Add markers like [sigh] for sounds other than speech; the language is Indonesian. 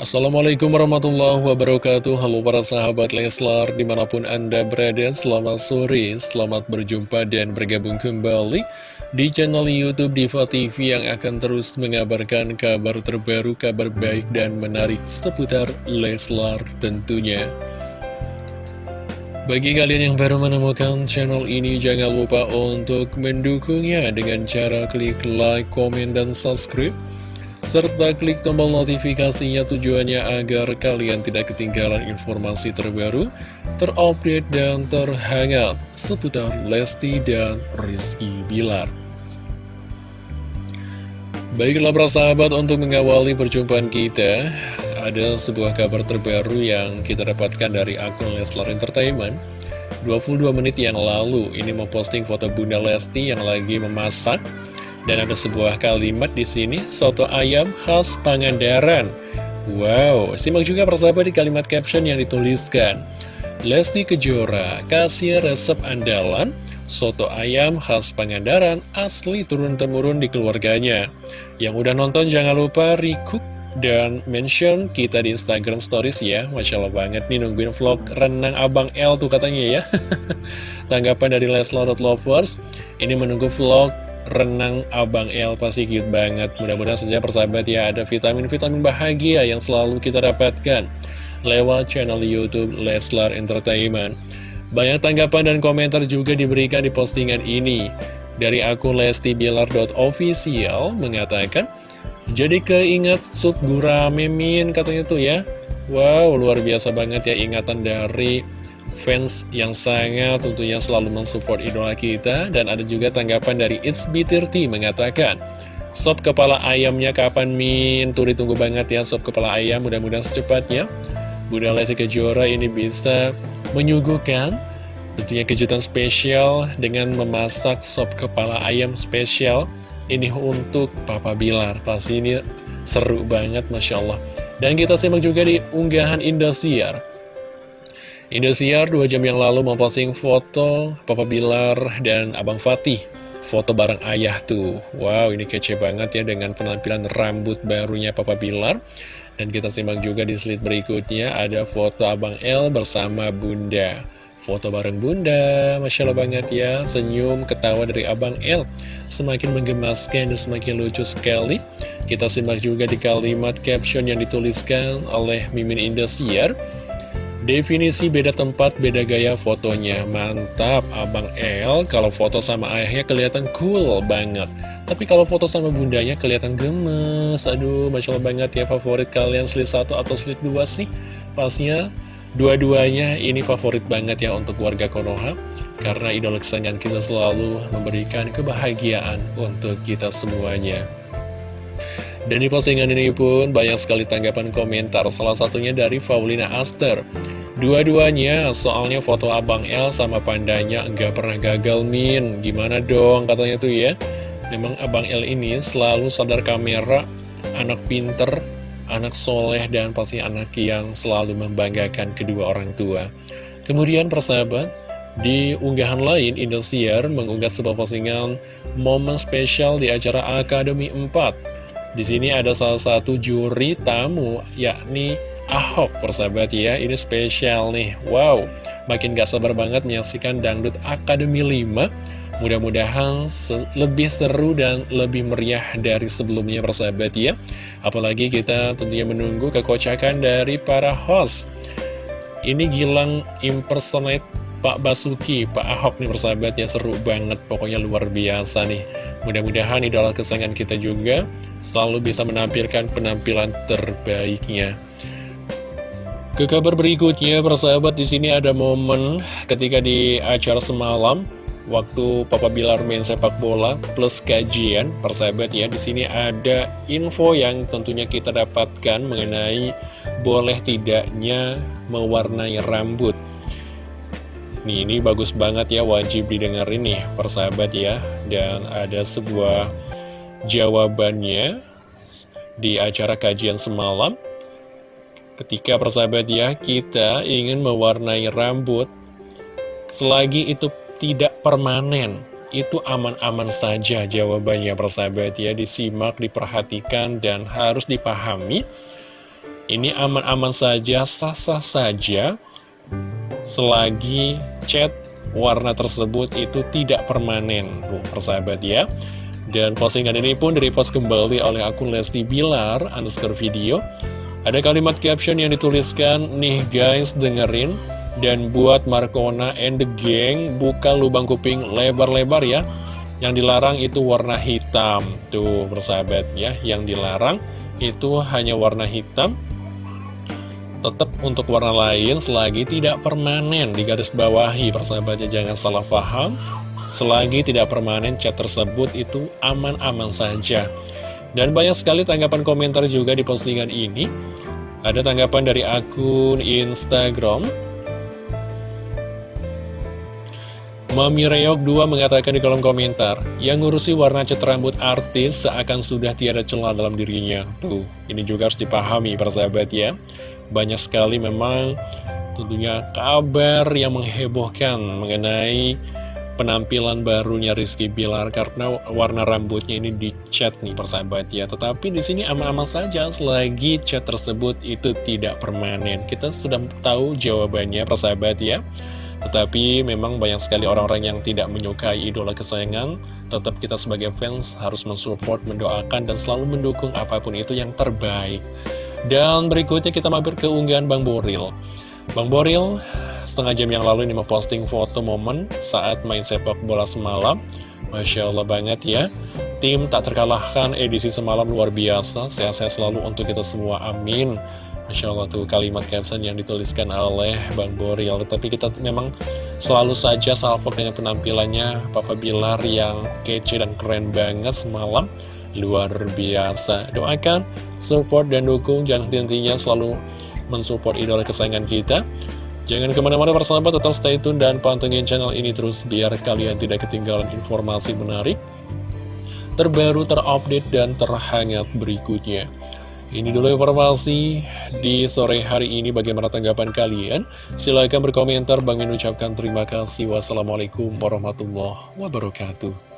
Assalamualaikum warahmatullahi wabarakatuh. Halo para sahabat Leslar Di mana pun anda berada Selamat sore Selamat berjumpa dan bergabung kembali Di channel Youtube Diva TV Yang akan terus mengabarkan kabar terbaru Kabar baik dan menarik Seputar Leslar tentunya. Bagi kalian yang baru menemukan channel ini, jangan lupa untuk mendukungnya dengan cara klik like, komen, dan subscribe serta klik tombol notifikasinya tujuannya agar kalian tidak ketinggalan informasi terbaru, terupdate, dan terhangat seputar Lesti dan Rizky Bilar. Baiklah para sahabat untuk mengawali perjumpaan kita, ada sebuah kabar terbaru yang kita dapatkan dari akun Leslar Entertainment. 22 menit yang lalu ini memposting foto Bunda Lesti yang lagi memasak dan ada sebuah kalimat di sini, soto ayam khas Pangandaran. Wow, simak juga persahabat di kalimat caption yang dituliskan. Lesti Kejora kasih resep andalan soto ayam khas Pangandaran asli turun-temurun di keluarganya. Yang udah nonton jangan lupa recook dan mention kita di Instagram Stories ya Masya Allah banget nih nungguin vlog renang Abang L tuh katanya ya [laughs] Tanggapan dari Leslar.lovers Ini menunggu vlog renang Abang El pasti cute banget. Mudah-mudahan saja persahabat ya ada vitamin-vitamin bahagia yang selalu kita dapatkan Lewat channel Youtube Leslar Entertainment. Banyak tanggapan dan komentar juga diberikan di postingan ini. Dari akun lestibilar.official mengatakan Jadi keingat sup gurame katanya tuh ya. Wow luar biasa banget ya ingatan dari fans yang sangat tentunya selalu mensupport idola kita. Dan ada juga tanggapan dari It's B30 mengatakan Sop kepala ayamnya kapan Min? Tuh ditunggu banget ya sop kepala ayam. Mudah-mudahan secepatnya. Bunda Lesti Kejora ini bisa menyuguhkan tentunya kejutan spesial dengan memasak sop kepala ayam spesial ini untuk Papa Bilar. Pasti ini seru banget Masya Allah. Dan kita simak juga di unggahan Indosiar Indosiar dua jam yang lalu memposting foto Papa Bilar dan Abang Fatih. Foto bareng ayah tuh. Wow ini kece banget ya dengan penampilan rambut barunya Papa Bilar. Dan kita simak juga di slide berikutnya Ada foto Abang L bersama Bunda. Foto bareng Bunda Masya Allah banget ya. Senyum ketawa dari Abang L Semakin menggemaskan dan semakin lucu sekali. Kita simak juga di kalimat caption yang dituliskan oleh Mimin Indosiar Definisi beda tempat, beda gaya fotonya. Mantap, Abang El kalau foto sama ayahnya kelihatan cool banget. Tapi kalau foto sama bundanya kelihatan gemes. Aduh, Masya Allah banget ya favorit kalian slide 1 atau slide 2 sih. Pasnya dua-duanya ini favorit banget ya untuk warga Konoha. Karena idola kesayangan kita selalu memberikan kebahagiaan untuk kita semuanya. Dan di postingan ini pun banyak sekali tanggapan komentar, salah satunya dari Faulina Aster. Dua-duanya soalnya foto Abang L sama pandanya nggak pernah gagal min, gimana dong katanya tuh ya. Memang Abang L ini selalu sadar kamera, anak pinter, anak soleh, dan pasti anak yang selalu membanggakan kedua orang tua. Kemudian persahabat, di unggahan lain, Indosiar mengunggah sebuah postingan momen spesial di acara Akademi 4 di sini ada salah satu juri tamu, yakni Ahok, persahabat ya. Ini spesial nih. Wow, makin gak sabar banget menyaksikan Dangdut Akademi 5. Mudah-mudahan se lebih seru dan lebih meriah dari sebelumnya, persahabat ya. Apalagi kita tentunya menunggu kekocakan dari para host. Ini Gilang impersonate Pak Basuki, Pak Ahok nih persahabatnya seru banget, pokoknya luar biasa nih. Mudah-mudahan idola kesayangan kita juga selalu bisa menampilkan penampilan terbaiknya. Ke kabar berikutnya, persahabat di sini ada momen ketika di acara semalam waktu Papa Bilar main sepak bola plus kajian, persahabat ya. Di sini ada info yang tentunya kita dapatkan mengenai boleh tidaknya mewarnai rambut. Nih ini bagus banget ya wajib didengar ini persahabat ya. Dan ada sebuah jawabannya di acara kajian semalam. Ketika persahabat ya kita ingin mewarnai rambut Selagi itu tidak permanen itu aman-aman saja jawabannya persahabat ya. Disimak, diperhatikan dan harus dipahami. Ini aman-aman saja, sah-sah saja Selagi chat warna tersebut itu tidak permanen Tuh, persahabat ya. Dan postingan ini pun direpost kembali oleh akun Lesti Bilar underscore video. Ada kalimat caption yang dituliskan Nih guys dengerin. Dan buat Markona and the gang Buka lubang kuping lebar-lebar ya. Yang dilarang itu warna hitam. Tuh persahabat ya Yang dilarang itu hanya warna hitam tetap untuk warna lain selagi tidak permanen di garis bawahi persahabatnya jangan salah paham. Selagi tidak permanen cat tersebut itu aman-aman saja. Dan banyak sekali tanggapan komentar juga di postingan ini. Ada tanggapan dari akun Instagram Mami Reok 2 mengatakan di kolom komentar, yang ngurusi warna cat rambut artis seakan sudah tiada celah dalam dirinya. Tuh, ini juga harus dipahami persahabat ya. Banyak sekali memang tentunya kabar yang menghebohkan mengenai penampilan barunya Rizky Bilar karena warna rambutnya ini dicat nih persahabat ya. Tetapi di sini aman-aman saja selagi cat tersebut itu tidak permanen. Kita sudah tahu jawabannya persahabat ya. Tetapi memang banyak sekali orang-orang yang tidak menyukai idola kesayangan Tetap kita sebagai fans harus mensupport, mendoakan, dan selalu mendukung apa pun itu yang terbaik dan berikutnya kita mampir ke unggahan Bang Boril. Bang Boril setengah jam yang lalu ini memposting foto momen saat main sepak bola semalam. Masya Allah banget ya. Tim tak terkalahkan edisi semalam luar biasa. Sehat-sehat selalu untuk kita semua. Amin. Masya Allah tuh kalimat caption yang dituliskan oleh Bang Boril. Tapi kita memang selalu saja salvo dengan penampilannya Papa Bilar yang kece dan keren banget semalam. Luar biasa. Doakan support dan dukung jangan henti-hentinya selalu mensupport idola kesayangan kita jangan ke mana-mana persahabat tetap stay tune dan pantengin channel ini terus biar kalian tidak ketinggalan informasi menarik terbaru terupdate dan terhangat berikutnya ini dulu informasi di sore hari ini. Bagaimana tanggapan kalian? Silahkan berkomentar. Bang Min ucapkan terima kasih. Wassalamualaikum warahmatullahi wabarakatuh